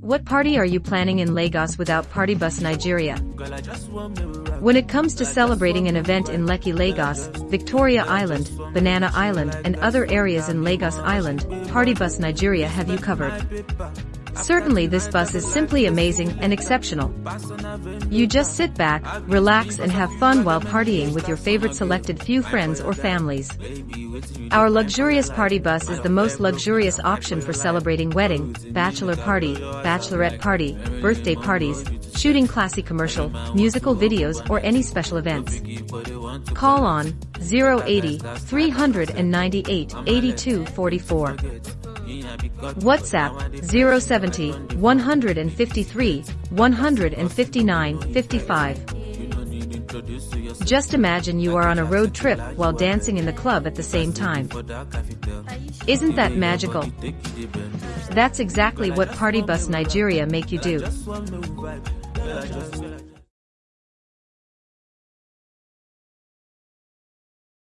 What party are you planning in Lagos without Party Bus Nigeria? When it comes to celebrating an event in Lekki Lagos, Victoria Island, Banana Island and other areas in Lagos Island, Party Bus Nigeria have you covered. Certainly this bus is simply amazing and exceptional. You just sit back, relax and have fun while partying with your favorite selected few friends or families. Our luxurious party bus is the most luxurious option for celebrating wedding, bachelor party, bachelorette party, birthday parties, shooting classy commercial, musical videos or any special events. Call on 080 398 8244. WhatsApp 070 153 159 55. Just imagine you are on a road trip while dancing in the club at the same time. Isn't that magical? That's exactly what Party Bus Nigeria make you do.